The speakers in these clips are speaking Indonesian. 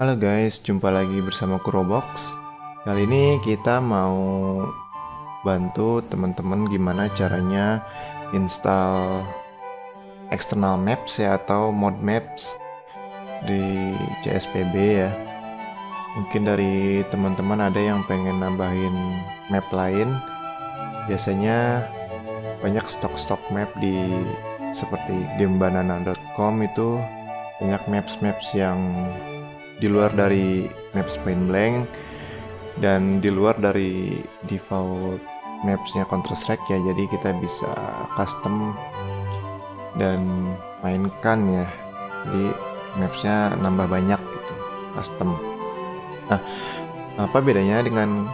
Halo guys, jumpa lagi bersama Kurobox. Kali ini kita mau bantu teman-teman gimana caranya install external maps ya atau mod maps di CSPB ya. Mungkin dari teman-teman ada yang pengen nambahin map lain. Biasanya banyak stok-stok map di seperti gamebanana.com itu banyak maps-maps yang di luar dari maps point blank dan di luar dari default mapsnya Counter Strike ya jadi kita bisa custom dan mainkan ya. Jadi mapsnya nambah banyak gitu custom. Nah apa bedanya dengan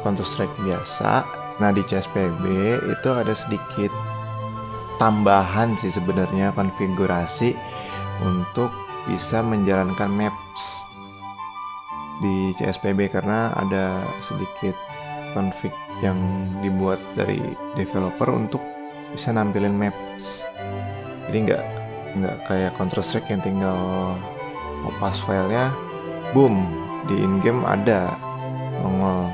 Counter Strike biasa? Nah di CSPB itu ada sedikit tambahan sih sebenarnya konfigurasi untuk bisa menjalankan di CSPB karena ada sedikit config yang dibuat dari developer untuk bisa nampilin maps. Jadi nggak nggak kayak Counter Strike yang tinggal pas filenya boom di in game ada nongol.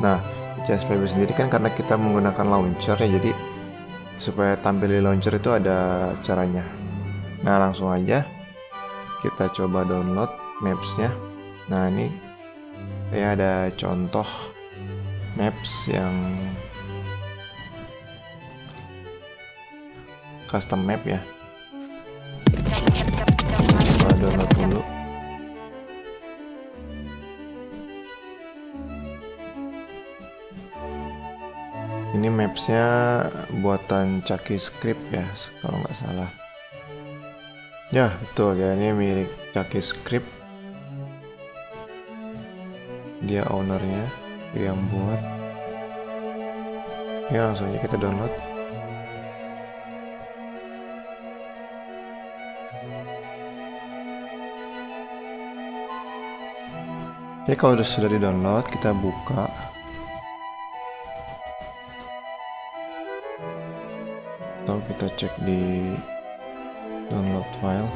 Nah CSPB sendiri kan karena kita menggunakan launcher ya jadi supaya tampil di launcher itu ada caranya. Nah langsung aja kita coba download mapsnya. Nah ini saya ada contoh maps yang custom map ya. Coba download dulu. Ini mapsnya buatan Chucky Script ya, kalau nggak salah. Ya, betul ya. Ini milik Chucky Script. Dia ownernya, yang buat. Ya, langsung aja kita download. Oke, kalau sudah di-download, kita buka. Atau kita cek di download file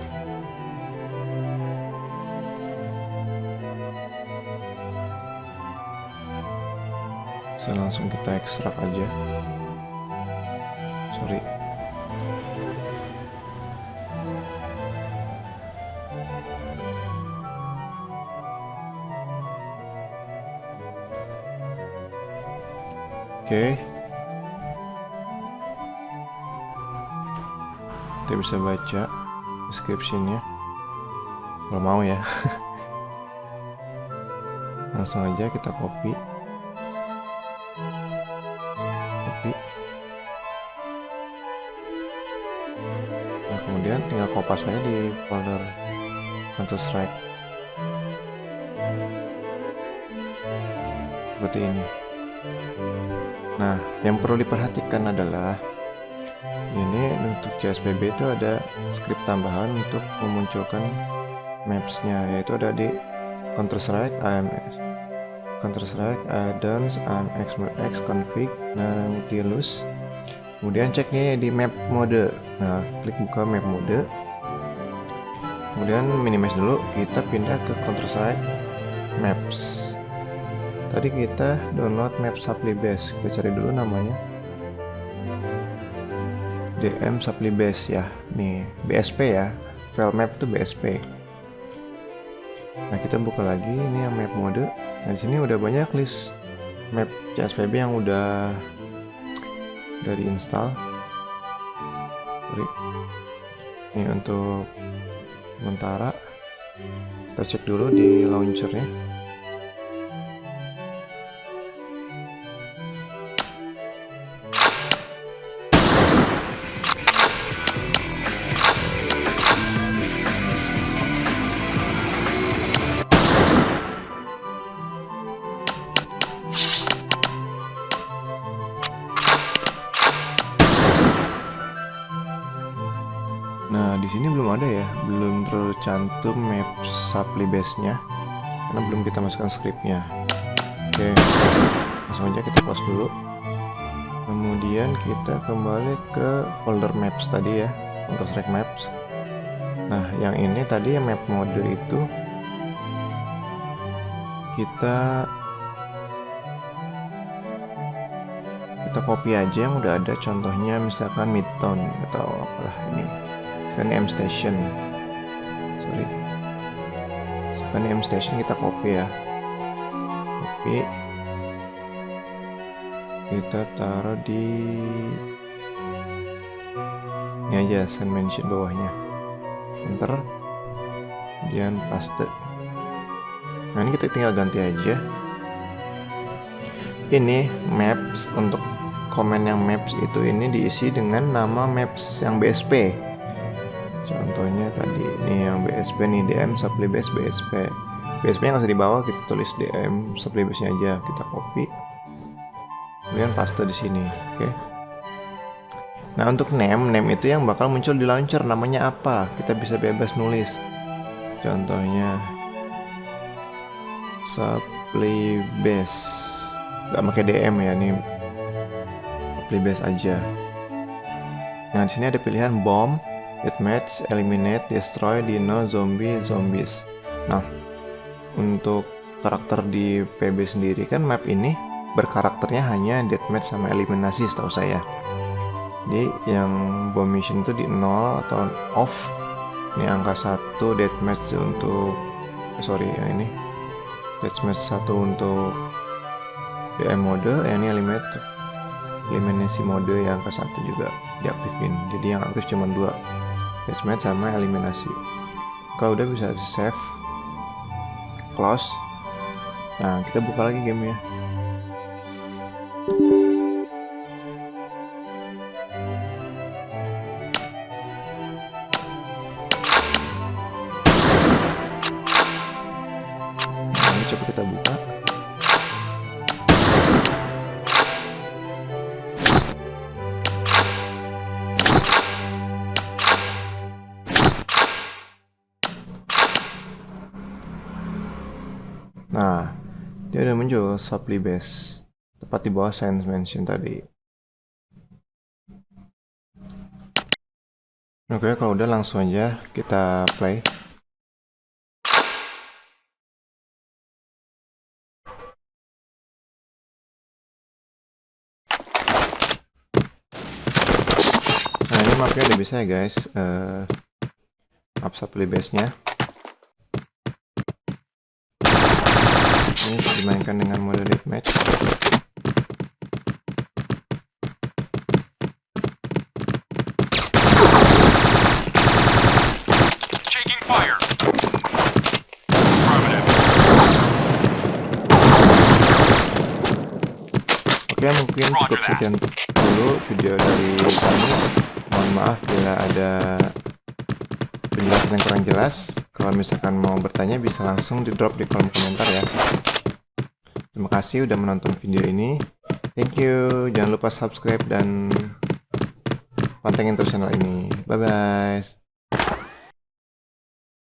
bisa langsung kita ekstrak aja. Sorry. Oke. okay. Kita bisa baca descriptionnya kalau mau ya. Langsung aja kita copy. Copy. Nah kemudian tinggal kopas aja di folder Counter Strike seperti ini. Nah yang perlu diperhatikan adalah ini untuk CSPB itu ada script tambahan untuk memunculkan maps-nya yaitu ada di Counter Strike AMS Counter Strike addons AMX X config Nautilus. Kemudian cek nih di map mode. Nah klik buka map mode. Kemudian minimize dulu kita pindah ke Counter Strike Maps. Tadi kita download map supply base. Kita cari dulu namanya DM supply base ya. Nih BSP ya. File map itu BSP nah kita buka lagi ini yang map mode. Nah di sini udah banyak list map CSPB yang udah udah diinstal ini untuk sementara. Kita cek dulu di launchernya Nah, di sini belum ada ya, belum tercantum map supply base-nya karena belum kita masukkan scriptnya. Oke, langsung aja kita close dulu. Kemudian kita kembali ke folder maps tadi ya, Counter Strike Maps. Nah, yang ini tadi yang map mode itu kita kita copy aja yang udah ada contohnya misalkan midtown atau apalah ini kan M station. Sorry. Misalkan M station kita copy ya. Copy. Kita taruh di ini aja send mention bawahnya. Enter. Kemudian paste. Nah ini kita tinggal ganti aja. Ini maps untuk komen yang maps itu ini diisi dengan nama maps yang BSP contohnya tadi ini yang BSP nih DM sublibase BSP BSP yang di bawah kita tulis DM sublibase nya aja kita copy. Kemudian paste di sini oke. Okay. nah untuk name name itu yang bakal muncul di launcher namanya apa? Kita bisa bebas nulis. Contohnya supply base. Nggak pakai DM ya ini supply base aja. Nah di sini ada pilihan bomb deathmatch eliminate destroy dino zombie zombies. Nah untuk karakter di PB sendiri kan map ini berkarakternya hanya deathmatch sama eliminasi setahu saya. Jadi yang bomb mission itu di 0 atau off ini angka 1 deathmatch untuk eh, sorry yang ini Deathmatch satu untuk DM mode, ya ini eliminate eliminasi mode yang ke satu juga diaktifin. Jadi yang aktif cuma dua, deathmatch sama eliminasi. Kalau udah bisa save, close. Nah kita buka lagi gamenya. Nah, dia udah muncul supply base tepat di bawah science mention tadi. Oke, kalau udah langsung aja kita play. mapnya udah bisa ya guys uh, map supply base ini dimainkan dengan mode deathmatch Oke mungkin cukup sekian dulu video dari kami. Mohon maaf bila ada penjelasan yang kurang jelas. Kalau misalkan mau bertanya bisa langsung di drop di kolom komentar ya terima kasih udah menonton video ini. Thank you. Jangan lupa subscribe dan pantengin terus channel ini. Bye bye